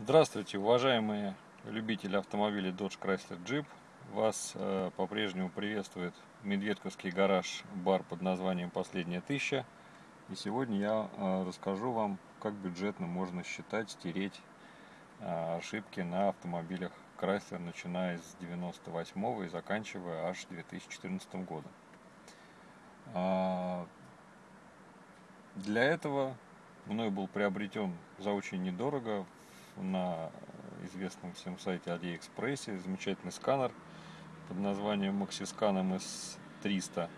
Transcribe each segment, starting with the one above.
Здравствуйте, уважаемые любители автомобилей Dodge Chrysler Jeep. Вас э, по-прежнему приветствует Медведковский гараж бар под названием «Последняя тысяча». И сегодня я э, расскажу вам, как бюджетно можно считать, стереть э, ошибки на автомобилях Chrysler, начиная с 98 и заканчивая аж 2014 годом. А, для этого мной был приобретен за очень недорого на известном всем сайте AliExpress замечательный сканер под названием MaxiScan MS300,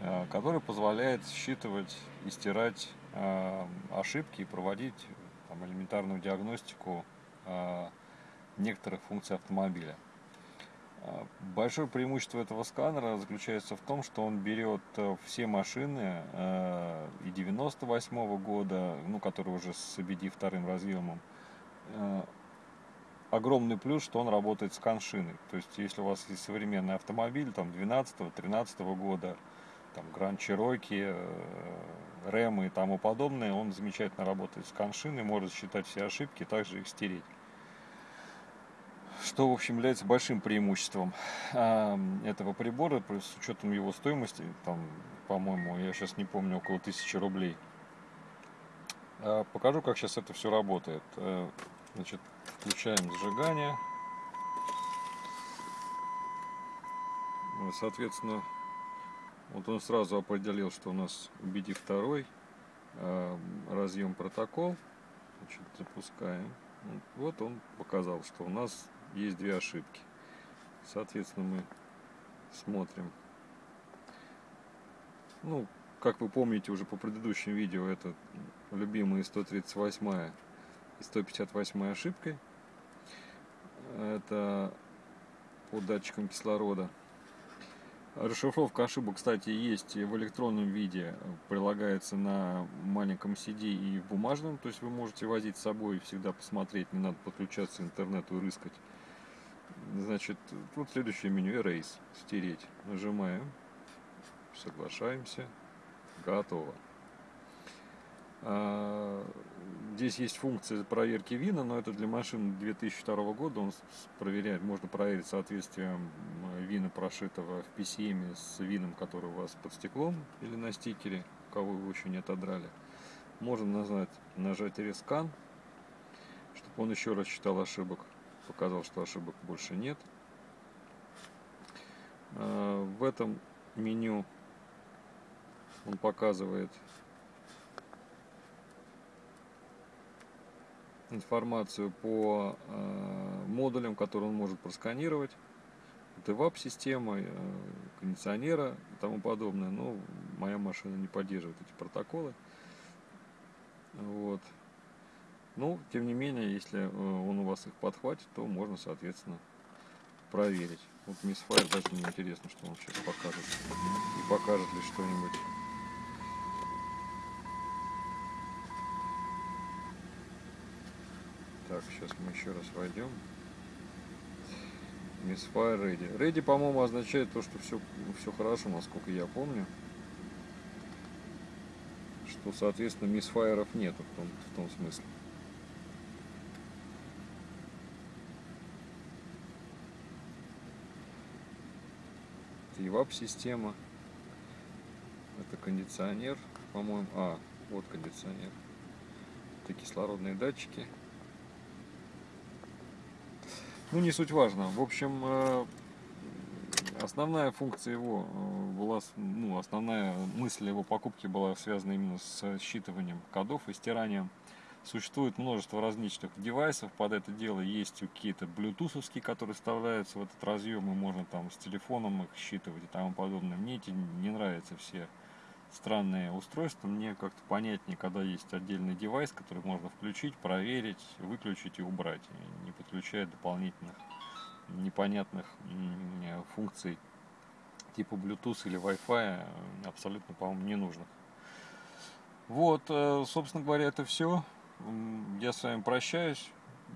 э, который позволяет считывать и стирать э, ошибки и проводить там, элементарную диагностику э, некоторых функций автомобиля. Большое преимущество этого сканера заключается в том, что он берет все машины и 98 -го года, ну, которые уже с ABD вторым разъемом, огромный плюс, что он работает с коншиной. То есть, если у вас есть современный автомобиль, там, 12-13 года, там, Grand Cherokee, Рэм и тому подобное, он замечательно работает с коншиной, может считать все ошибки, также их стереть. Что, в общем, является большим преимуществом э, этого прибора, с учетом его стоимости, там, по-моему, я сейчас не помню, около 1000 рублей. Э, покажу, как сейчас это все работает. Значит, включаем зажигание. Соответственно, вот он сразу определил, что у нас BD2 э, разъем протокол. Значит, запускаем. Вот он показал, что у нас есть две ошибки. Соответственно, мы смотрим. Ну, как вы помните уже по предыдущим видео, это любимые 138 и 158 ошибкой. Это по датчикам кислорода. Расшифровка ошибок, кстати, есть в электронном виде, прилагается на маленьком CD и в бумажном, то есть вы можете возить с собой, всегда посмотреть, не надо подключаться к интернету и рыскать. Значит, тут следующее меню Erase, стереть. Нажимаем, соглашаемся, готово. А, здесь есть функция проверки вина, но это для машин 2002 года. Он проверяет, можно проверить соответствие вина, прошитого в PCM с вином, который у вас под стеклом или на стикере, кого вы еще не отодрали. Можно назвать, нажать рескан, чтобы он еще раз считал ошибок. Показал, что ошибок больше нет. А, в этом меню он показывает информацию по э, модулям, которые он может просканировать. Это ВАП-система, э, кондиционера и тому подобное. Но моя машина не поддерживает эти протоколы. Вот. Но, тем не менее, если э, он у вас их подхватит, то можно, соответственно, проверить. Вот Мисс Файр, даже мне интересно, что он сейчас покажет. И покажет ли что-нибудь Так, сейчас мы еще раз войдем. Misfire Ready. Ready, по-моему, означает то, что все, все хорошо, насколько я помню. Что, соответственно, мисфайеров нету в том, в том смысле. Это EVAP-система. Это кондиционер, по-моему. А, вот кондиционер. Это кислородные датчики. Ну, не суть важно. В общем, э, основная функция его э, была, ну, основная мысль его покупки была связана именно с считыванием кодов и стиранием. Существует множество различных девайсов под это дело. Есть какие-то блютусовские, которые вставляются в этот разъем, и можно там с телефоном их считывать и тому подобное. Мне эти не нравятся все странные устройства. Мне как-то понятнее, когда есть отдельный девайс, который можно включить, проверить, выключить и убрать, не подключая дополнительных непонятных функций типа Bluetooth или Wi-Fi, абсолютно, по-моему, ненужных. Вот, э, собственно говоря, это все. Я с вами прощаюсь.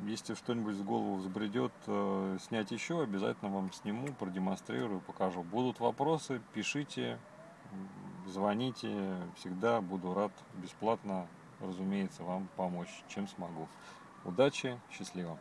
Если что-нибудь в голову взбредет э, снять еще, обязательно вам сниму, продемонстрирую, покажу. Будут вопросы, пишите звоните, всегда буду рад бесплатно, разумеется, вам помочь, чем смогу. Удачи, счастливо!